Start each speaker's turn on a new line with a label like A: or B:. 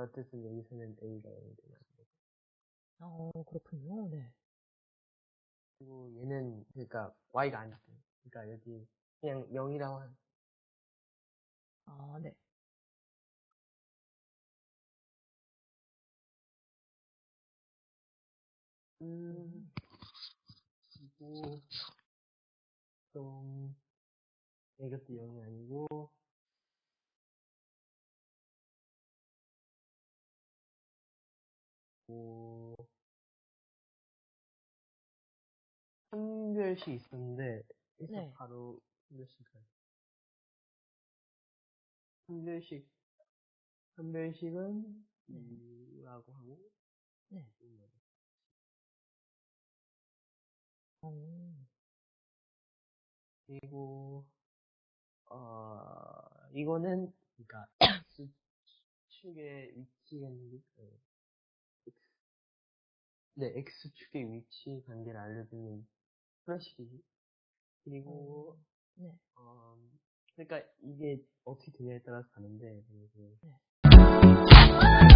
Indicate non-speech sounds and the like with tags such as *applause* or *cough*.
A: 어쨌든 여기서는 A가 0이 되는 거고.
B: 어, 그렇군요. 네.
A: 그리고 얘는, 그러니까 Y가 아니고. 그러니까 여기 그냥 0이라고 한,
B: 아, 네.
A: 음, 그리고, 좀, 이것도 0이 아니고, 한별씩 있었는데, 그래서
B: 네.
A: 바로 한별씩 가요. 한별씩, 한별씩은
B: 네.
A: 2라고 하고,
B: 네. 어,
A: 그리고, 어, 이거는, *coughs* 그니까, X축의 위치는, 어, X, 네, X축의 위치 관계를 알려주는 플래시이지 그리고,
B: 네.
A: 어, 그러니까 이게 어떻게 되냐에 따라서 다른데, 그래서
B: 네.